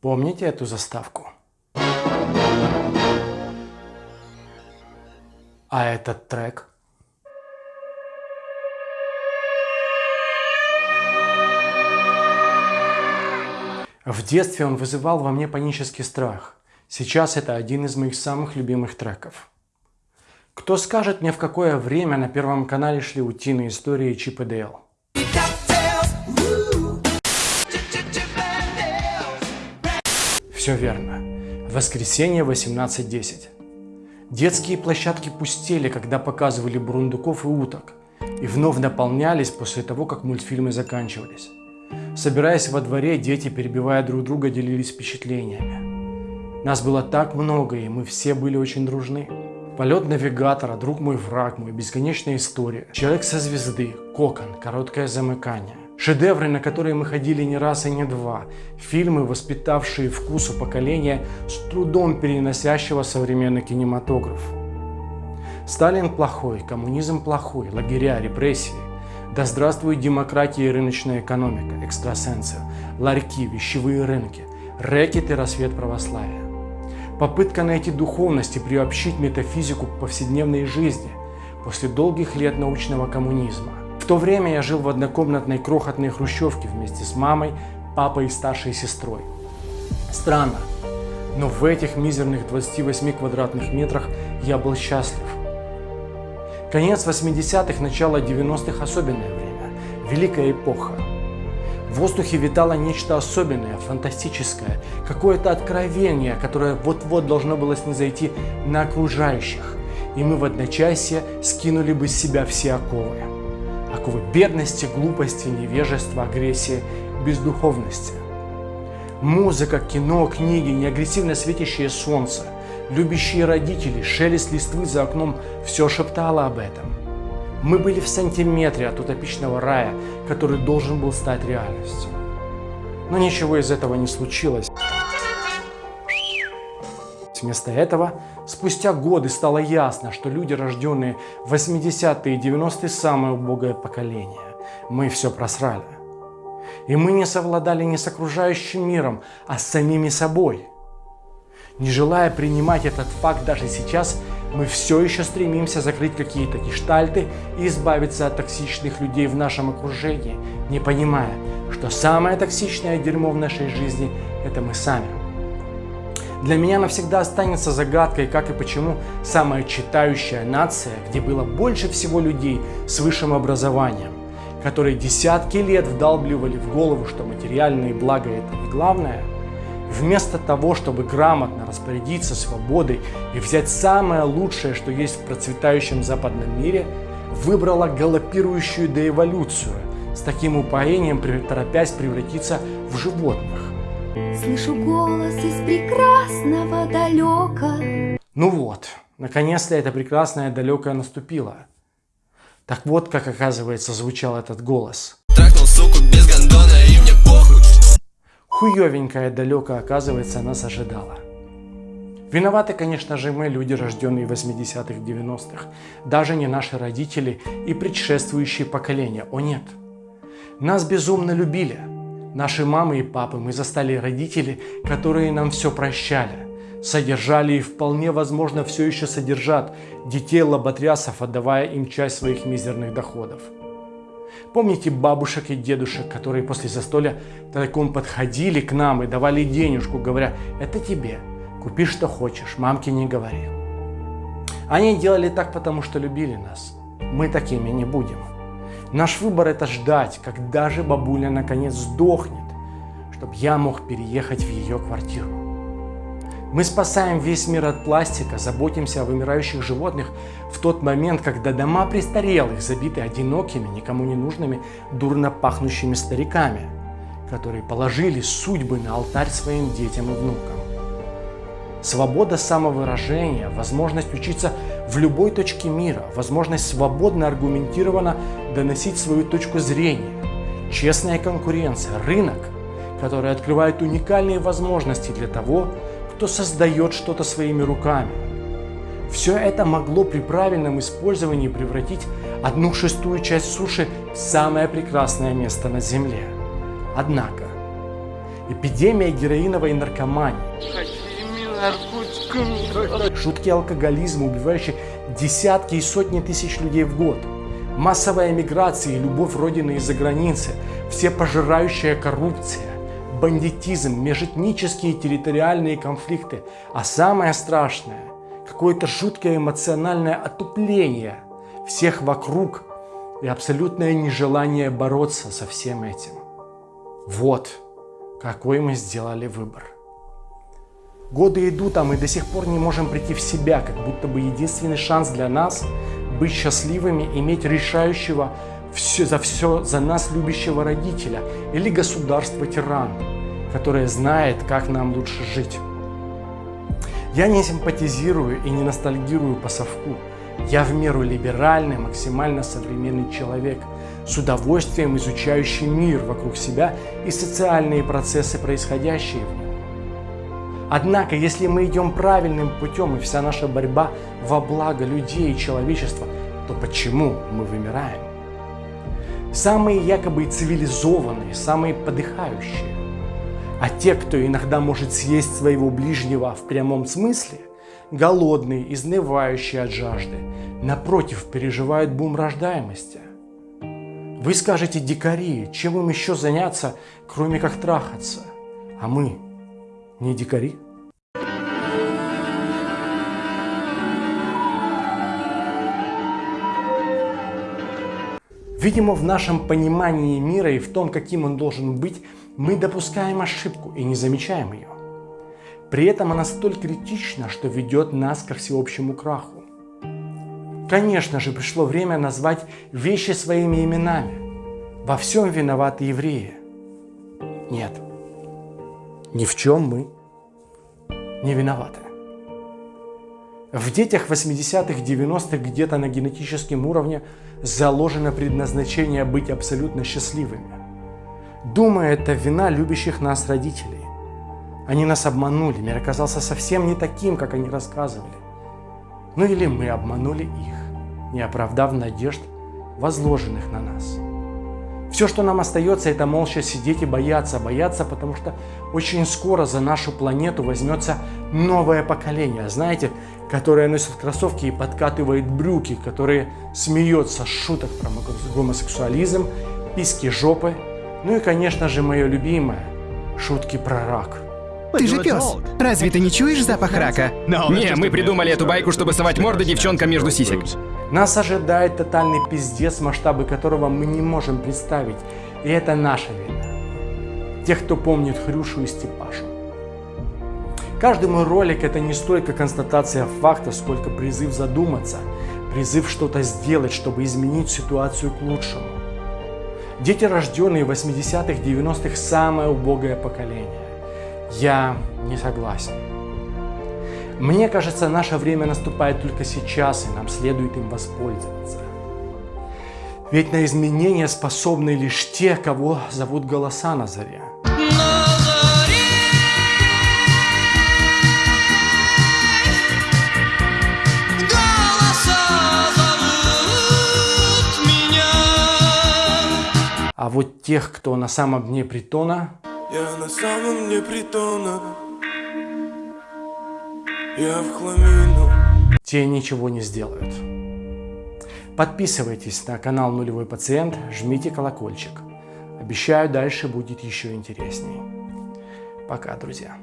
Помните эту заставку? А этот трек? В детстве он вызывал во мне панический страх. Сейчас это один из моих самых любимых треков. Кто скажет мне, в какое время на Первом канале шли утиные истории Чип и Дейл? Все верно. Воскресенье 18.10. Детские площадки пустели, когда показывали бурундуков и уток, и вновь наполнялись после того, как мультфильмы заканчивались. Собираясь во дворе, дети, перебивая друг друга, делились впечатлениями. Нас было так много, и мы все были очень дружны. Полет навигатора, друг мой, враг мой, бесконечная история, человек со звезды, кокон, короткое замыкание. Шедевры, на которые мы ходили не раз и не два. Фильмы, воспитавшие вкус у поколения, с трудом переносящего современный кинематограф. Сталин плохой, коммунизм плохой, лагеря, репрессии. Да здравствует демократия и рыночная экономика, экстрасенсы, ларьки, вещевые рынки, рэкет и рассвет православия. Попытка найти духовность и приобщить метафизику к повседневной жизни после долгих лет научного коммунизма – в то время я жил в однокомнатной крохотной хрущевке вместе с мамой, папой и старшей сестрой. Странно, но в этих мизерных 28 квадратных метрах я был счастлив. Конец 80-х, начало 90-х – особенное время, великая эпоха. В воздухе витало нечто особенное, фантастическое, какое-то откровение, которое вот-вот должно было снизойти на окружающих, и мы в одночасье скинули бы с себя все оковы оковы бедности, глупости, невежества, агрессии, бездуховности. Музыка, кино, книги, неагрессивно светящее солнце, любящие родители, шелест листвы за окном – все шептало об этом. Мы были в сантиметре от утопичного рая, который должен был стать реальностью. Но ничего из этого не случилось. Вместо этого, спустя годы стало ясно, что люди, рожденные в 80-е и 90-е, самое убогое поколение. Мы все просрали. И мы не совладали не с окружающим миром, а с самими собой. Не желая принимать этот факт даже сейчас, мы все еще стремимся закрыть какие-то гештальты и избавиться от токсичных людей в нашем окружении, не понимая, что самое токсичное дерьмо в нашей жизни – это мы сами. Для меня навсегда останется загадкой, как и почему самая читающая нация, где было больше всего людей с высшим образованием, которые десятки лет вдалбливали в голову, что материальные блага это не главное, вместо того, чтобы грамотно распорядиться свободой и взять самое лучшее, что есть в процветающем западном мире, выбрала галопирующую доэволюцию, с таким упоением торопясь превратиться в животных. Слышу голос из прекрасного далека. Ну вот, наконец-то это прекрасное далекое наступило. Так вот, как оказывается звучал этот голос. Тракнул суку без гондона и мне похуй. Хуёвенькое далеко, оказывается, нас ожидало. Виноваты, конечно же, мы, люди, рожденные в 80-х, 90-х. Даже не наши родители и предшествующие поколения. О нет. Нас безумно любили. Наши мамы и папы, мы застали родители, которые нам все прощали, содержали и вполне возможно все еще содержат детей лоботрясов, отдавая им часть своих мизерных доходов. Помните бабушек и дедушек, которые после застолья тайком подходили к нам и давали денежку, говоря, это тебе, купи что хочешь, мамке не говори. Они делали так, потому что любили нас. Мы такими не будем. Наш выбор это ждать, когда же бабуля наконец сдохнет, чтобы я мог переехать в ее квартиру. Мы спасаем весь мир от пластика, заботимся о вымирающих животных в тот момент, когда дома престарелых забиты одинокими, никому не нужными, дурно пахнущими стариками, которые положили судьбы на алтарь своим детям и внукам. Свобода самовыражения, возможность учиться в любой точке мира, возможность свободно аргументированно доносить свою точку зрения, честная конкуренция, рынок, который открывает уникальные возможности для того, кто создает что-то своими руками. Все это могло при правильном использовании превратить одну шестую часть суши в самое прекрасное место на Земле. Однако, эпидемия героиновой наркомании, шутки алкоголизма, убивающие десятки и сотни тысяч людей в год, массовая миграция и любовь Родины из-за границы, все пожирающая коррупция, бандитизм, межэтнические территориальные конфликты, а самое страшное – какое-то жуткое эмоциональное отупление всех вокруг и абсолютное нежелание бороться со всем этим. Вот какой мы сделали выбор. Годы идут, а мы до сих пор не можем прийти в себя, как будто бы единственный шанс для нас быть счастливыми, иметь решающего все, за все за нас любящего родителя или государство-тиран, которое знает, как нам лучше жить. Я не симпатизирую и не ностальгирую по совку. Я в меру либеральный, максимально современный человек, с удовольствием изучающий мир вокруг себя и социальные процессы, происходящие в нем. Однако, если мы идем правильным путем и вся наша борьба во благо людей и человечества, то почему мы вымираем? Самые якобы цивилизованные, самые подыхающие. А те, кто иногда может съесть своего ближнего в прямом смысле, голодные, изнывающие от жажды, напротив, переживают бум рождаемости. Вы скажете, дикари, чем им еще заняться, кроме как трахаться? А мы не дикари? Видимо, в нашем понимании мира и в том, каким он должен быть, мы допускаем ошибку и не замечаем ее. При этом она столь критична, что ведет нас ко всеобщему краху. Конечно же, пришло время назвать вещи своими именами. Во всем виноваты евреи. Нет, ни в чем мы не виноваты. В детях 80-х, 90-х где-то на генетическом уровне заложено предназначение быть абсолютно счастливыми. Думаю, это вина любящих нас родителей. Они нас обманули, мир оказался совсем не таким, как они рассказывали. Ну или мы обманули их, не оправдав надежд, возложенных на нас. Все, что нам остается, это молча сидеть и бояться. Бояться, потому что очень скоро за нашу планету возьмется новое поколение. Знаете, которое носит кроссовки и подкатывает брюки, которые смеется с шуток про гомосексуализм, писки жопы. Ну и, конечно же, мое любимое – шутки про рак. Ты же пес. Разве ты не чуешь запах рака? Не, мы придумали эту байку, чтобы совать морды девчонкам между сисек. Нас ожидает тотальный пиздец, масштабы которого мы не можем представить. И это наша вина. Тех, кто помнит Хрюшу и Степашу. Каждый мой ролик это не столько констатация факта, сколько призыв задуматься, призыв что-то сделать, чтобы изменить ситуацию к лучшему. Дети, рожденные в 80-х, 90-х, самое убогое поколение. Я не согласен. Мне кажется, наше время наступает только сейчас, и нам следует им воспользоваться. Ведь на изменения способны лишь те, кого зовут голоса на заре. А вот тех, кто на самом дне притона... Я на самом дне притона Я в хламину Те ничего не сделают. Подписывайтесь на канал Нулевой Пациент, жмите колокольчик. Обещаю, дальше будет еще интересней. Пока, друзья.